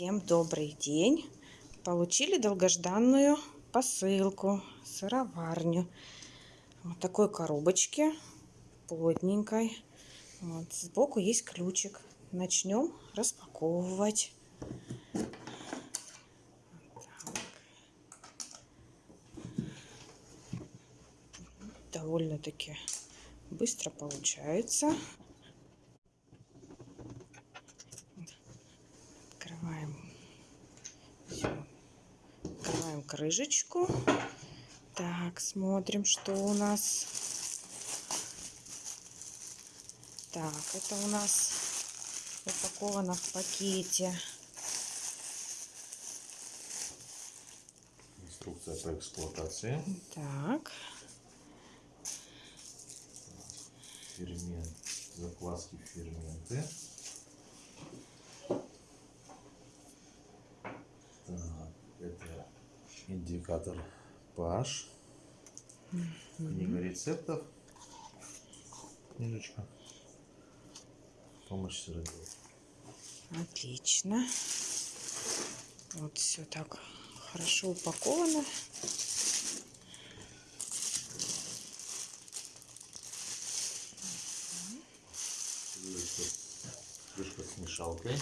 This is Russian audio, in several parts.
Всем добрый день! Получили долгожданную посылку, сыроварню. Вот такой коробочке, плотненькой. Вот, сбоку есть ключик. Начнем распаковывать. Довольно-таки быстро получается. Крышечку. Так, смотрим, что у нас. Так, это у нас упаковано в пакете. Инструкция по эксплуатации. Так, Фермент. Закваски ферменты. Так, это индикатор pH. Книга рецептов. Книжечка. Помощь сыроделу. отлично. Вот все так хорошо упаковано. Крышка, крышка с мешалкой.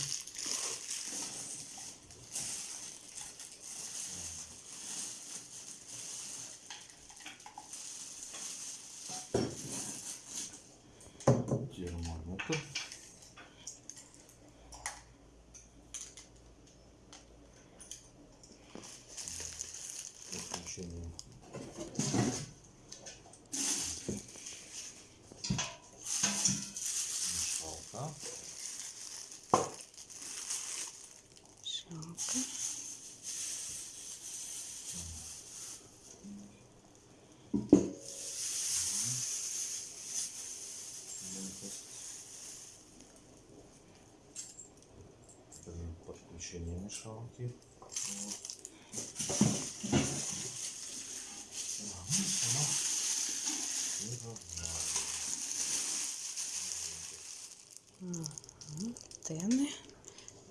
Подключение мешалка. Для подключения мешалки. Вот. А, ну, сама Мгм. Тены,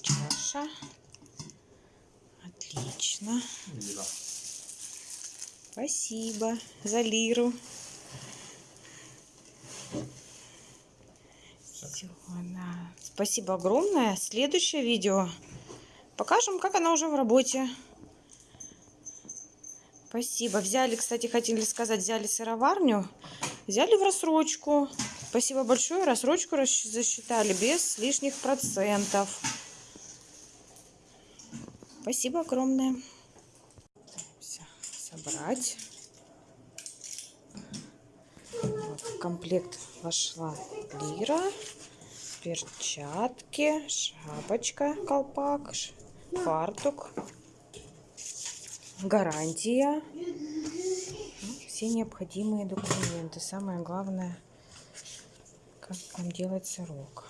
чаша. Отлично. Лира. Спасибо за лиру. Всё, да. Спасибо огромное. Следующее видео покажем, как она уже в работе. Спасибо. Взяли, кстати, хотели сказать, взяли сыроварню, взяли в рассрочку. Спасибо большое. Рассрочку засчитали без лишних процентов. Спасибо огромное. Всё, собрать. Вот, в комплект вошла лира, перчатки, шапочка, колпак, фартук, гарантия, ну, все необходимые документы. Самое главное, как нам делать сырок.